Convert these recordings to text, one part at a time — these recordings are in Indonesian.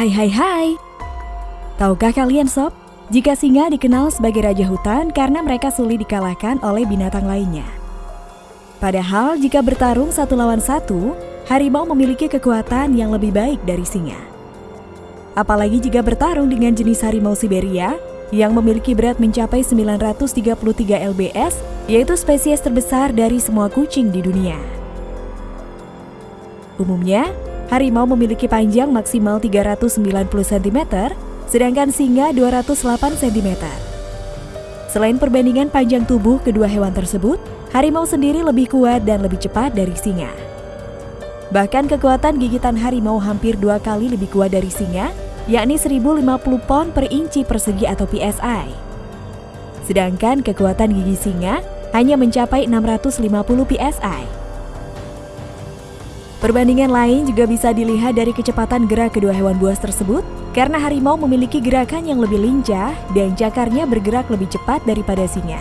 Hai hai hai. Tahukah kalian sob, jika singa dikenal sebagai raja hutan karena mereka sulit dikalahkan oleh binatang lainnya. Padahal jika bertarung satu lawan satu, harimau memiliki kekuatan yang lebih baik dari singa. Apalagi jika bertarung dengan jenis harimau Siberia yang memiliki berat mencapai 933 lbs, yaitu spesies terbesar dari semua kucing di dunia. Umumnya, harimau memiliki panjang maksimal 390 cm, sedangkan singa 208 cm. Selain perbandingan panjang tubuh kedua hewan tersebut, harimau sendiri lebih kuat dan lebih cepat dari singa. Bahkan kekuatan gigitan harimau hampir dua kali lebih kuat dari singa, yakni 1050 pon per inci persegi atau PSI. Sedangkan kekuatan gigi singa hanya mencapai 650 PSI. Perbandingan lain juga bisa dilihat dari kecepatan gerak kedua hewan buas tersebut, karena harimau memiliki gerakan yang lebih lincah dan cakarnya bergerak lebih cepat daripada singa.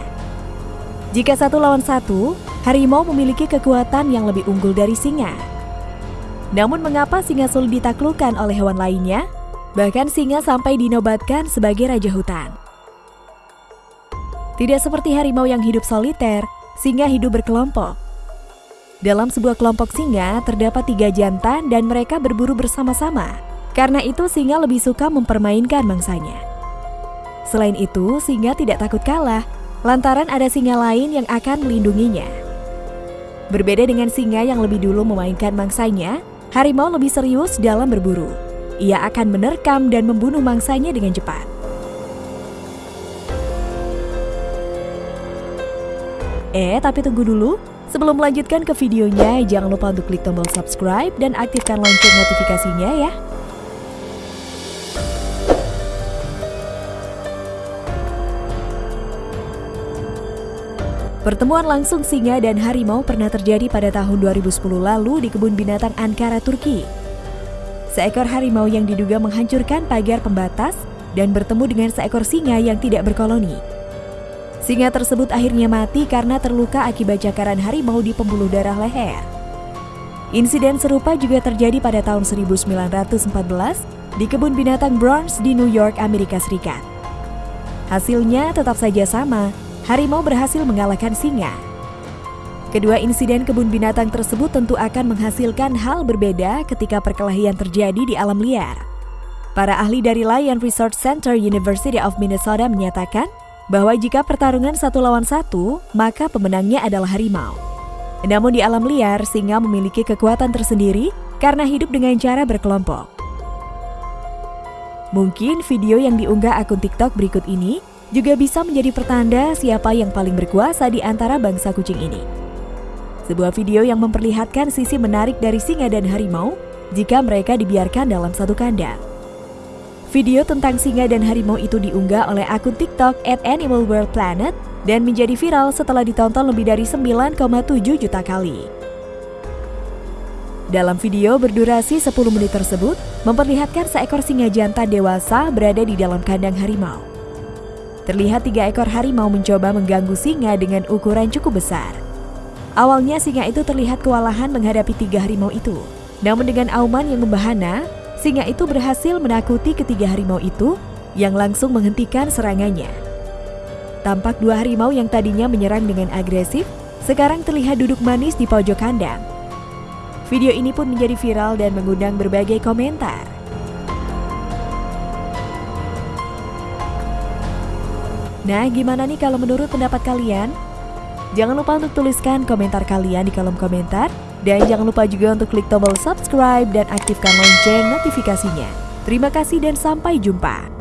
Jika satu lawan satu, harimau memiliki kekuatan yang lebih unggul dari singa. Namun mengapa singa sulit ditaklukkan oleh hewan lainnya? Bahkan singa sampai dinobatkan sebagai raja hutan. Tidak seperti harimau yang hidup soliter, singa hidup berkelompok. Dalam sebuah kelompok singa terdapat tiga jantan dan mereka berburu bersama-sama. Karena itu singa lebih suka mempermainkan mangsanya. Selain itu, singa tidak takut kalah lantaran ada singa lain yang akan melindunginya. Berbeda dengan singa yang lebih dulu memainkan mangsanya, harimau lebih serius dalam berburu. Ia akan menerkam dan membunuh mangsanya dengan cepat. Eh, tapi tunggu dulu. Sebelum melanjutkan ke videonya, jangan lupa untuk klik tombol subscribe dan aktifkan lonceng notifikasinya ya. Pertemuan langsung singa dan harimau pernah terjadi pada tahun 2010 lalu di kebun binatang Ankara, Turki. Seekor harimau yang diduga menghancurkan pagar pembatas dan bertemu dengan seekor singa yang tidak berkoloni. Singa tersebut akhirnya mati karena terluka akibat cakaran harimau di pembuluh darah leher. Insiden serupa juga terjadi pada tahun 1914 di kebun binatang Bronx di New York, Amerika Serikat. Hasilnya tetap saja sama, harimau berhasil mengalahkan singa. Kedua insiden kebun binatang tersebut tentu akan menghasilkan hal berbeda ketika perkelahian terjadi di alam liar. Para ahli dari Lion Research Center University of Minnesota menyatakan bahwa jika pertarungan satu lawan satu, maka pemenangnya adalah harimau. Namun di alam liar, singa memiliki kekuatan tersendiri karena hidup dengan cara berkelompok. Mungkin video yang diunggah akun TikTok berikut ini juga bisa menjadi pertanda siapa yang paling berkuasa di antara bangsa kucing ini. Sebuah video yang memperlihatkan sisi menarik dari singa dan harimau jika mereka dibiarkan dalam satu kandang. Video tentang singa dan harimau itu diunggah oleh akun TikTok at Animal World Planet dan menjadi viral setelah ditonton lebih dari 9,7 juta kali. Dalam video berdurasi 10 menit tersebut, memperlihatkan seekor singa jantan dewasa berada di dalam kandang harimau. Terlihat tiga ekor harimau mencoba mengganggu singa dengan ukuran cukup besar. Awalnya singa itu terlihat kewalahan menghadapi tiga harimau itu. Namun dengan auman yang membahana, Singa itu berhasil menakuti ketiga harimau itu yang langsung menghentikan serangannya. Tampak dua harimau yang tadinya menyerang dengan agresif, sekarang terlihat duduk manis di pojok kandang. Video ini pun menjadi viral dan mengundang berbagai komentar. Nah, gimana nih kalau menurut pendapat kalian? Jangan lupa untuk tuliskan komentar kalian di kolom komentar dan jangan lupa juga untuk klik tombol subscribe dan aktifkan lonceng notifikasinya. Terima kasih dan sampai jumpa.